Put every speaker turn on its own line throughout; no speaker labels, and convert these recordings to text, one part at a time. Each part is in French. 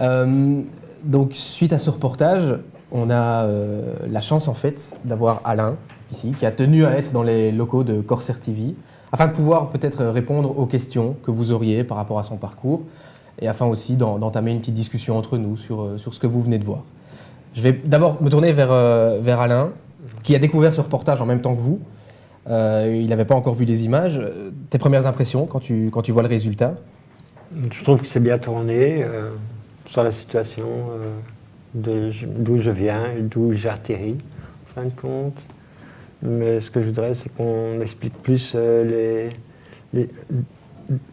Euh, donc, suite à ce reportage, on a euh, la chance en fait d'avoir Alain ici, qui a tenu à être dans les locaux de Corsair TV, afin de pouvoir peut-être répondre aux questions que vous auriez par rapport à son parcours, et afin aussi d'entamer une petite discussion entre nous sur, euh, sur ce que vous venez de voir. Je vais d'abord me tourner vers, vers Alain, qui a découvert ce reportage en même temps que vous. il n'avait pas encore vu les images. Tes premières impressions quand tu, quand tu vois le résultat?
Je trouve que c'est bien tourné sur la situation euh, d'où je viens et d'où j'atterris, en fin de compte. Mais ce que je voudrais, c'est qu'on explique plus euh, les,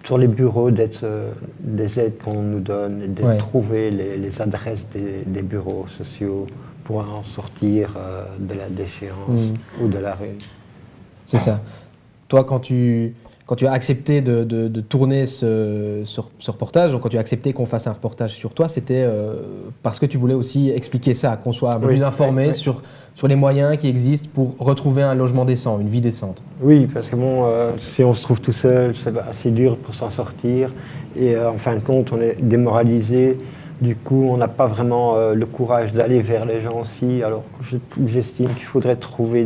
sur les bureaux euh, des aides qu'on nous donne et de trouver les, adresses des, bureaux sociaux pour en sortir de la déchéance mm. ou de la rue.
C'est ça. Toi, quand tu, quand tu as accepté de, tourner ce, reportage, donc quand tu as accepté qu'on fasse un reportage sur toi, c'était euh, parce que tu voulais aussi expliquer ça, qu'on soit un peu plus informé Sur, sur les moyens qui existent pour retrouver un logement décent, une vie décente.
Oui, parce que bon, euh, si on se trouve tout seul, c'est assez dur pour s'en sortir. Et euh, en fin de compte, on est démoralisé. Du coup, on n'a pas vraiment le courage d'aller vers les gens aussi. Alors, j'estime qu'il faudrait trouver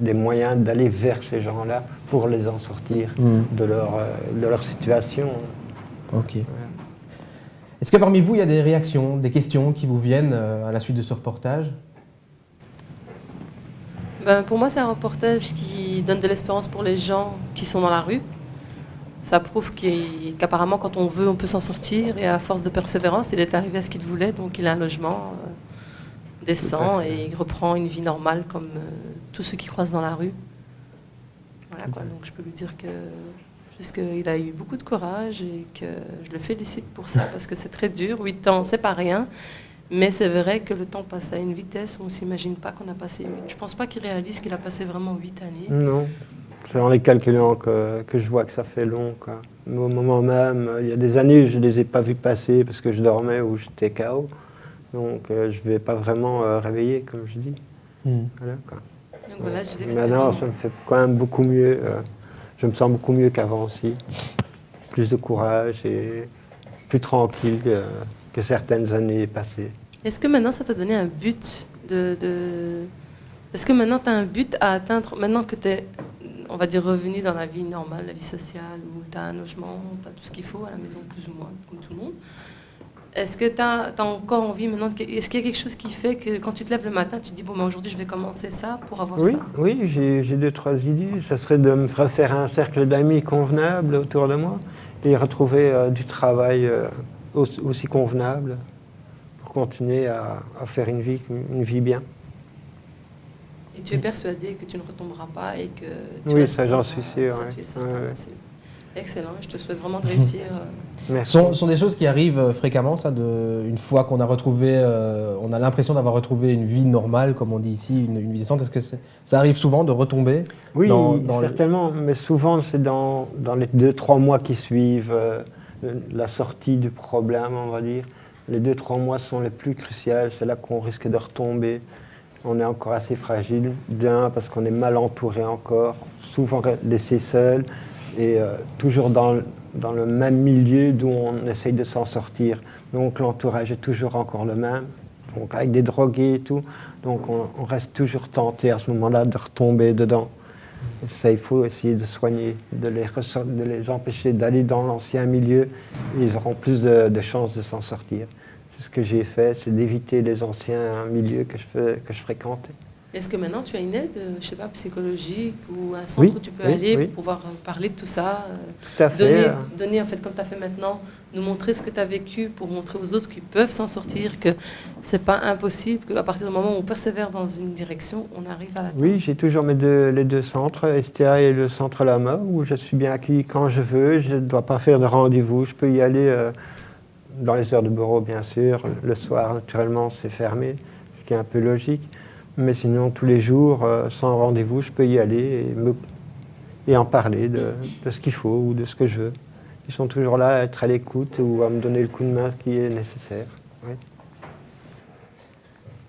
des moyens d'aller vers ces gens-là pour les en sortir hmm. de, leur, euh, de leur situation.
Ok. Est-ce que parmi vous, il y a des réactions, des questions qui vous viennent euh, à la suite de ce reportage?
Ben, Pour moi, c'est un reportage qui donne de l'espérance pour les gens qui sont dans la rue. Ça prouve qu'apparemment, quand on veut, on peut s'en sortir. Et à force de persévérance, il est arrivé à ce qu'il voulait. Donc, il a un logement euh, décent et il reprend une vie normale comme tous ceux qui croisent dans la rue. Donc je peux lui dire que juste qu'il a eu beaucoup de courage et que je le félicite pour ça parce que c'est très dur. Huit ans, c'est pas rien. Mais c'est vrai que le temps passe à une vitesse où on ne s'imagine pas qu'on a passé huit. Je pense pas qu'il réalise qu'il a passé vraiment huit années.
Non, c'est en les calculant que, que, je vois que ça fait long. Quoi. Mais au moment même, il y a des années, je ne les ai pas vus passer parce que je dormais ou j'étais KO. Donc euh, je ne vais pas vraiment euh, réveiller, comme je dis. Hmm. Voilà, quoi. Maintenant, ça me fait quand même beaucoup mieux. Euh, je me sens beaucoup mieux qu'avant aussi. Plus de courage et plus tranquille que certaines années passées.
Est-ce que maintenant, ça t'a donné un but de... Est-ce que maintenant, tu as un but à atteindre, maintenant que tu es, on va dire, revenu dans la vie normale, la vie sociale, où tu as un logement, tu as tout ce qu'il faut à la maison, plus ou moins, comme tout le monde est-ce que tu as, encore envie maintenant Est-ce qu'il y a quelque chose qui fait que quand tu te lèves le matin, tu te dis bon, ben, aujourd'hui je vais commencer ça pour avoir
oui,
ça?
Oui, j'ai deux, trois idées. Ça serait de me refaire un cercle d'amis convenable autour de moi et retrouver euh, du travail euh, aussi, convenable pour continuer à, faire une vie, une vie bien.
Et tu es persuadé que tu ne retomberas pas et que
tu Oui, ça j'en suis sûr.
Excellent, je te souhaite vraiment de réussir.
Ce sont, sont, des choses qui arrivent euh, fréquemment, ça, de, une fois qu'on a retrouvé, euh, on a l'impression d'avoir retrouvé une vie normale, comme on dit ici, une, vie décente. Est-ce que ça arrive souvent de retomber
Oui, certainement, mais souvent c'est dans, dans, les deux, trois mois qui suivent euh, la sortie du problème, on va dire. Les deux, trois mois sont les plus cruciaux, c'est là qu'on risque de retomber. On est encore assez fragile, d'un, parce qu'on est mal entouré encore, souvent laissé seul et euh, toujours dans, dans, le même milieu d'où on essaye de s'en sortir. Donc l'entourage est toujours encore le même, donc avec des drogués et tout. Donc on, reste toujours tenté à ce moment-là de retomber dedans. ça, il faut essayer de soigner, de les, empêcher d'aller dans l'ancien milieu. ils auront plus de, de chances de s'en sortir. C'est ce que j'ai fait, c'est d'éviter les anciens milieux que je, que je fréquentais.
Est-ce que maintenant tu as une aide, euh, je sais pas, psychologique ou un centre où tu peux aller pour pouvoir euh, parler de tout ça
euh,
donner, donner, en fait, comme tu as fait maintenant, nous montrer ce que tu as vécu pour montrer aux autres qu'ils peuvent s'en sortir, que c'est pas impossible, qu'à partir du moment où on persévère dans une direction, on arrive à la
Oui, j'ai toujours mes deux, les deux centres, STA et le centre Lama, où je suis bien accueilli quand je veux, je ne dois pas faire de rendez-vous, je peux y aller dans les heures de bureau, bien sûr, le soir, naturellement, c'est fermé, ce qui est un peu logique. Mais sinon, tous les jours, euh, sans rendez-vous, je peux y aller et, et en parler de, ce qu'il faut ou de ce que je veux. Ils sont toujours là à être à l'écoute ou à me donner le coup de main qui est nécessaire.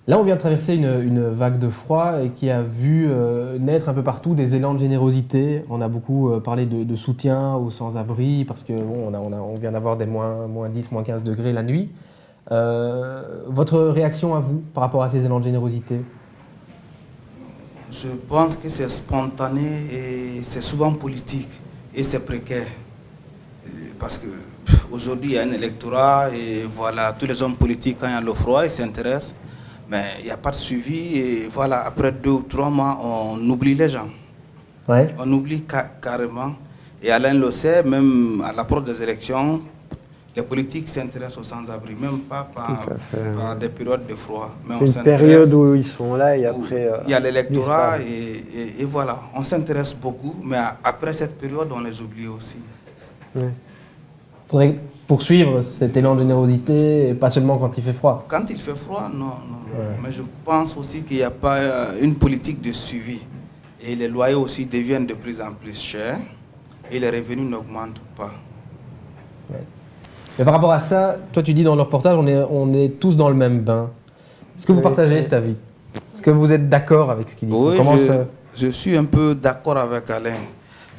Là, on vient de traverser une, vague de froid et qui a vu euh, naître un peu partout des élans de générosité. On a beaucoup euh, parlé de, soutien aux sans-abri parce qu'on on, on, vient d'avoir des moins, moins 10, moins 15 degrés la nuit. Votre réaction à vous par rapport à ces élans de générosité?
Je pense que c'est spontané et c'est souvent politique et c'est précaire. Parce que aujourd'hui, il y a un électorat et voilà, tous les hommes politiques, quand il y a le froid, ils s'intéressent. Mais il n'y a pas de suivi et voilà, après deux ou trois mois, on oublie les gens.
Ouais.
On oublie carrément. Et Alain le sait, même à l'approche des élections, les politiques s'intéressent aux sans-abri, même pas par, des périodes de froid.
C'est une période où ils sont là et après...
il y a euh, l'électorat et, voilà, on s'intéresse beaucoup, mais après cette période, on les oublie aussi.
Il faudrait poursuivre cet élan de générosité, et pas seulement quand il fait froid.
Quand il fait froid, non. non. Mais je pense aussi qu'il n'y a pas euh, une politique de suivi. Et les loyers aussi deviennent de plus en plus chers et les revenus n'augmentent pas.
Mais par rapport à ça, toi tu dis dans le reportage, on est, on est tous dans le même bain. Est-ce que vous partagez cet avis Est-ce que vous êtes d'accord avec ce qu'il dit?
Oui, je, suis un peu d'accord avec Alain.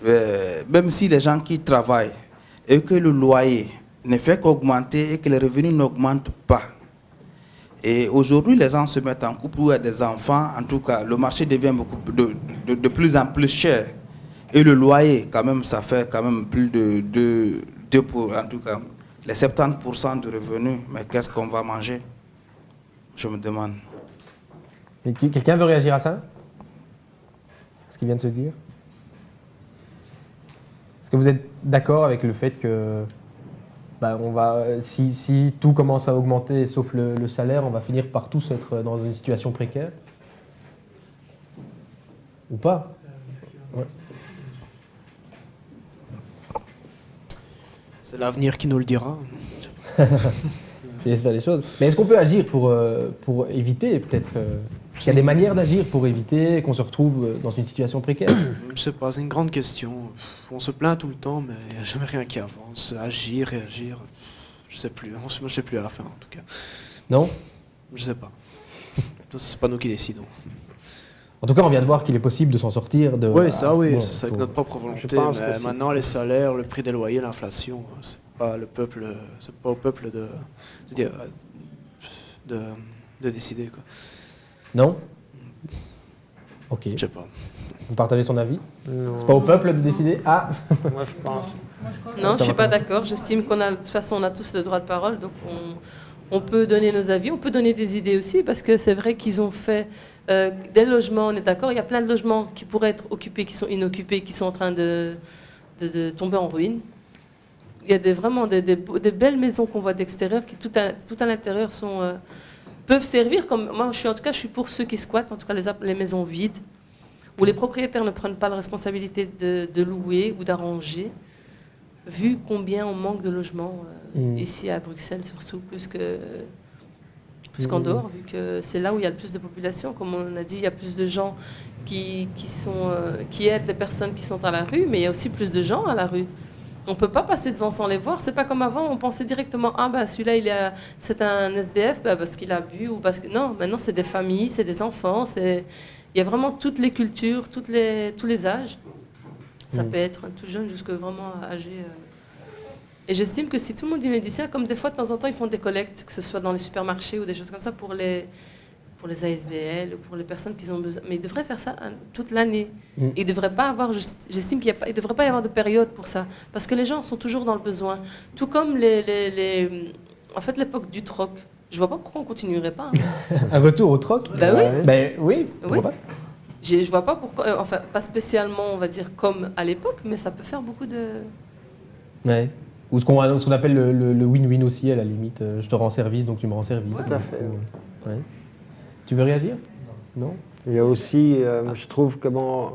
Euh, même si les gens qui travaillent et que le loyer ne fait qu'augmenter et que les revenus n'augmentent pas. Et aujourd'hui, les gens se mettent en couple ou ont des enfants. En tout cas, le marché devient beaucoup de, de, de, plus en plus cher. Et le loyer, quand même, ça fait quand même plus de 2 pour, en tout cas, les 70% de revenus, mais qu'est-ce qu'on va manger? Je me demande.
Quelqu'un veut réagir à ça? Ce qu'il vient de se dire. Est-ce que vous êtes d'accord avec le fait que bah, on va, si, tout commence à augmenter sauf le, salaire, on va finir par tous être dans une situation précaire? Ou pas?
C'est l'avenir qui nous le dira.
c'est les choses. Mais est-ce qu'on peut agir pour, euh, pour éviter peut-être euh, Il y a des manières d'agir pour éviter qu'on se retrouve euh, dans une situation précaire?
Je sais pas, c'est une grande question. On se plaint tout le temps, mais il n'y a jamais rien qui avance. Agir, réagir, je sais plus. Moi, je sais plus à la fin, en tout cas.
Non?
Je sais pas. c'est pas nous qui décidons.
En tout cas, on vient de voir qu'il est possible de s'en sortir. De,
oui, ça, oui, c'est avec notre propre volonté. Mais maintenant, les salaires, le prix des loyers, l'inflation, c'est pas le peuple, c'est pas au peuple de, de, de, de décider. Quoi.
Non? Ok.
Je sais pas.
Vous partagez son avis? C'est pas au peuple de décider? Ah
Moi, je pense.
Non, je suis pas d'accord. J'estime qu'on a, de toute façon, on a tous le droit de parole, donc on, on peut donner nos avis, on peut donner des idées aussi, parce que c'est vrai qu'ils ont fait euh, des logements, on est d'accord, il y a plein de logements qui pourraient être occupés, qui sont inoccupés, qui sont en train de, de, tomber en ruine. Il y a des, vraiment des, belles maisons qu'on voit d'extérieur qui, tout à, tout à l'intérieur, sont, euh, peuvent servir comme. Moi, je suis, en tout cas, je suis pour ceux qui squattent, en tout cas les, les maisons vides, où les propriétaires ne prennent pas la responsabilité de, de louer ou d'arranger, vu combien on manque de logements euh, mmh. ici à Bruxelles, surtout, plus que plus qu'en dehors, vu que c'est là où il y a le plus de population. Comme on a dit, il y a plus de gens qui, qui, sont, euh, qui aident les personnes qui sont à la rue, mais il y a aussi plus de gens à la rue. On ne peut pas passer devant sans les voir. C'est pas comme avant, on pensait directement ah bah celui-là il est c'est un SDF bah, parce qu'il a bu ou parce que non. Maintenant c'est des familles, c'est des enfants, c'est il y a vraiment toutes les cultures, toutes les tous les âges. Ça mm. peut être tout jeune jusque vraiment âgé. Euh, et j'estime que si tout le monde y met du sien, comme des fois de temps en temps ils font des collectes, que ce soit dans les supermarchés ou des choses comme ça pour les, pour les ASBL ou pour les personnes qui ont besoin. Mais ils devraient faire ça hein, toute l'année. Mm. Ils devraient pas avoir, j'estime qu'il ne devrait pas y avoir de période pour ça. Parce que les gens sont toujours dans le besoin. Tout comme les, les, en fait, l'époque du troc. Je vois pas pourquoi on continuerait pas.
Hein. Un retour au troc?
Ben oui.
Ben oui, oui. Pas?
Je vois pas pourquoi, euh, enfin pas spécialement on va dire comme à l'époque, mais ça peut faire beaucoup de...
Ouais. Ou ce qu'on appelle le win-win aussi, à la limite. Euh, je te rends service, donc tu me rends service.
Tout à fait.
Ouais. Tu veux réagir?
Non. Il y a aussi, euh, je trouve, comment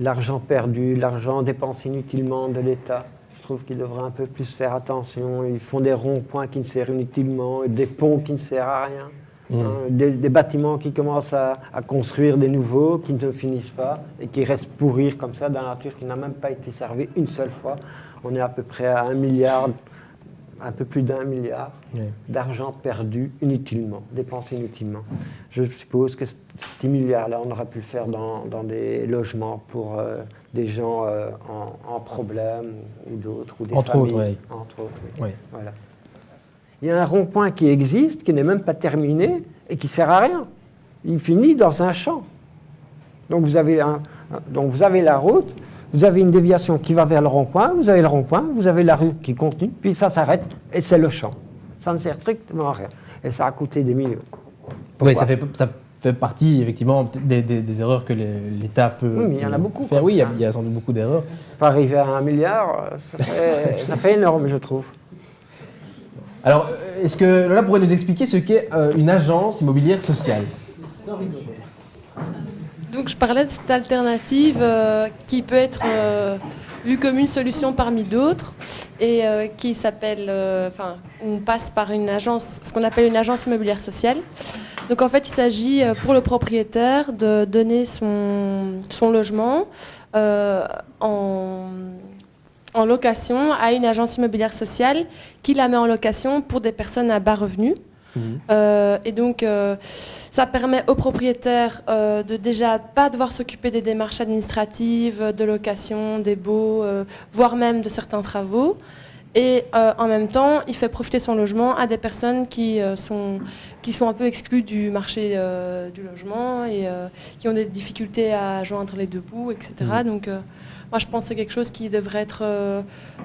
l'argent perdu, l'argent dépensé inutilement de l'État. Je trouve qu'il devrait un peu plus faire attention. Ils font des ronds-points qui ne servent inutilement, des ponts qui ne servent à rien. Mmh. Hein, des, bâtiments qui commencent à, à, construire des nouveaux, qui ne finissent pas et qui restent pourrir comme ça dans la nature, qui n'a même pas été servi une seule fois on est à peu près à un milliard, un peu plus d'un milliard d'argent perdu inutilement, dépensé inutilement. Je suppose que ce petit milliard-là, on aurait pu le faire dans, des logements pour euh, des gens euh, en, problème ou d'autres, ou des
entre
familles.
Autres,
Entre autres, oui. Voilà. il y a un rond-point qui existe, qui n'est même pas terminé et qui ne sert à rien. Il finit dans un champ. Donc vous avez, un, donc vous avez la route, vous avez une déviation qui va vers le rond-point, vous avez le rond-point, vous avez la rue qui continue, puis ça s'arrête et c'est le champ. Ça ne sert strictement à rien. Et ça a coûté des millions.
oui, ça fait, ça fait partie effectivement des, erreurs que l'État peut,
oui, mais il y en a beaucoup,
faire. Oui, il y, a, sans doute beaucoup d'erreurs.
Pas arriver à un milliard, ça fait, ça fait énorme, je trouve.
Alors, est-ce que Lola pourrait nous expliquer ce qu'est euh, une agence immobilière sociale?
Donc, je parlais de cette alternative euh, qui peut être euh, vue comme une solution parmi d'autres et qui s'appelle, enfin, on passe par une agence, ce qu'on appelle une agence immobilière sociale. Donc, en fait, il s'agit pour le propriétaire de donner son, logement en en location à une agence immobilière sociale qui la met en location pour des personnes à bas revenus. Mhm. Euh, et donc, euh, ça permet aux propriétaires euh, de déjà pas devoir s'occuper des démarches administratives, de location, des baux, voire même de certains travaux. Et en même temps, il fait profiter son logement à des personnes qui, sont, qui sont un peu exclues du marché du logement et qui ont des difficultés à joindre les deux bouts, etc. Mhm. Donc, moi, je pense que c'est quelque chose qui devrait être euh,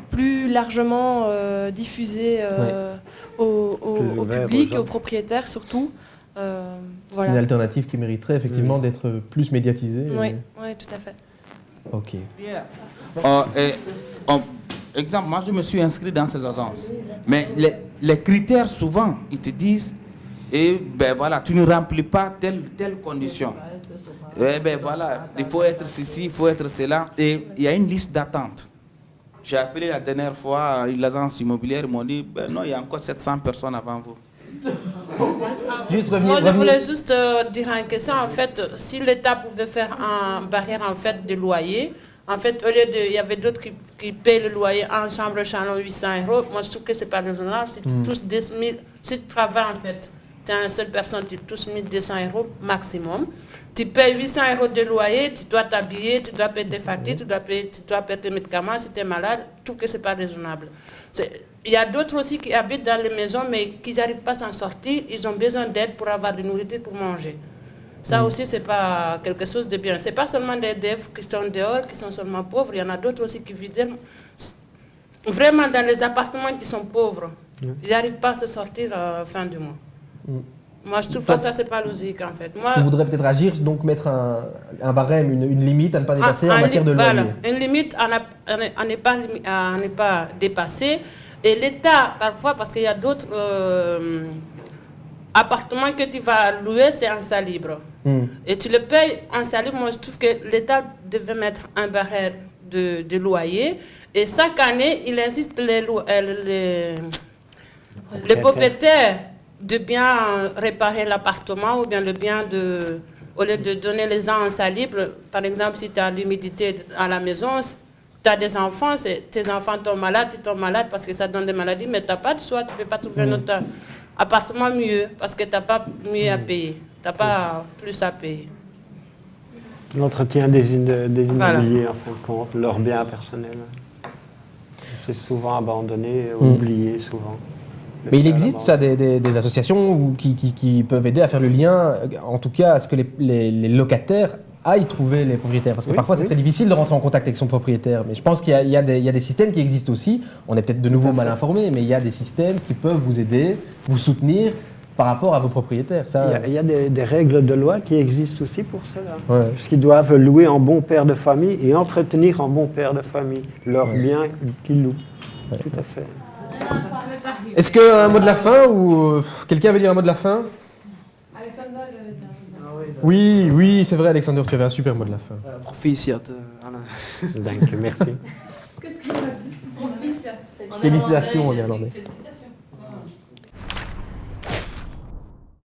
plus largement euh, diffusé euh, au, public, aux, propriétaires surtout.
voilà. Une alternative qui mériterait effectivement mm. d'être plus médiatisée.
Oui, tout à fait.
Ok.
Exemple, moi je me suis inscrit dans ces agences. Mais les, les critères, souvent, ils te disent, et eh ben voilà, tu ne remplis pas telle, telle condition. Eh ben voilà, il faut être ceci, il faut être cela. Et il y a une liste d'attente. J'ai appelé la dernière fois l'agence immobilière, ils m'ont dit, ben non, il y a encore 700 personnes avant vous.
Juste Moi, je voulais juste euh, dire une question. En fait, si l'État pouvait faire une barrière en fait, de loyer, en fait, au lieu de. Il y avait d'autres qui, qui paient le loyer en chambre chalon 800 euros. Moi, je trouve que ce n'est pas raisonnable. Si tu hmm. touches 10 000, si tu travailles en fait, tu es une seule personne, tu touches 1200 euros maximum. Tu payes 800 euros de loyer, tu dois t'habiller, tu dois payer tes factures, tu dois payer, tu dois payer tes médicaments si tu es malade. Tout que ce n'est pas raisonnable. Il y a d'autres aussi qui habitent dans les maisons, mais qui n'arrivent pas à s'en sortir. Ils ont besoin d'aide pour avoir de nourriture pour manger. Ça mm. aussi, ce n'est pas quelque chose de bien. Ce n'est pas seulement des devs qui sont dehors, qui sont seulement pauvres. Il y en a d'autres aussi qui vivent vraiment dans les appartements qui sont pauvres. Mm. Ils n'arrivent pas à se sortir à la fin du mois. Mm. Moi, je trouve que ça, c'est pas logique, en fait. Moi,
tu voudrais peut-être agir, donc mettre un, un barème, une, limite à ne pas dépasser en matière de loyer.
une limite à ne pas, pas dépasser. Et l'État, parfois, parce qu'il y a d'autres euh, appartements que tu vas louer, c'est en salle libre. Hmm. Et tu le payes en salle libre. Moi, je trouve que l'État devait mettre un barème de, de, loyer. Et chaque année, il insiste les, euh, les, les propriétaires de bien réparer l'appartement ou bien le bien de, au lieu de donner les gens en salle libre, par exemple, si tu as l'humidité à la maison, tu as des enfants, tes enfants tombent malades, ils tombent malades parce que ça donne des maladies, mais tu n'as pas de choix, tu ne peux pas trouver un mm. autre appartement mieux parce que tu n'as pas mieux à mm. payer, tu n'as pas plus à payer.
L'entretien des, des immobiliers, en fin de compte, leur bien personnel. C'est souvent abandonné, mm. oublié souvent.
Mais il existe ça des, associations qui, peuvent aider à faire le lien, en tout cas à ce que les, locataires aillent trouver les propriétaires? Parce que parfois c'est très difficile de rentrer en contact avec son propriétaire. Mais je pense qu'il y, a des systèmes qui existent aussi. On est peut-être de nouveau mal informés, mais il y a des systèmes qui peuvent vous aider, vous soutenir par rapport à vos propriétaires.
Ça... Il y a, des, règles de loi qui existent aussi pour cela. Parce qu'ils doivent louer en bon père de famille et entretenir en bon père de famille leurs biens qu'ils louent. Tout à fait.
Est-ce qu'un mot de la fin ou euh, quelqu'un veut dire un mot de la fin? Oui, oui, c'est vrai, Alexander, tu avais un super mot de la fin.
Proficiat,
euh, merci.
Qu'est-ce qu'il a dit?
Félicitations en néerlandais.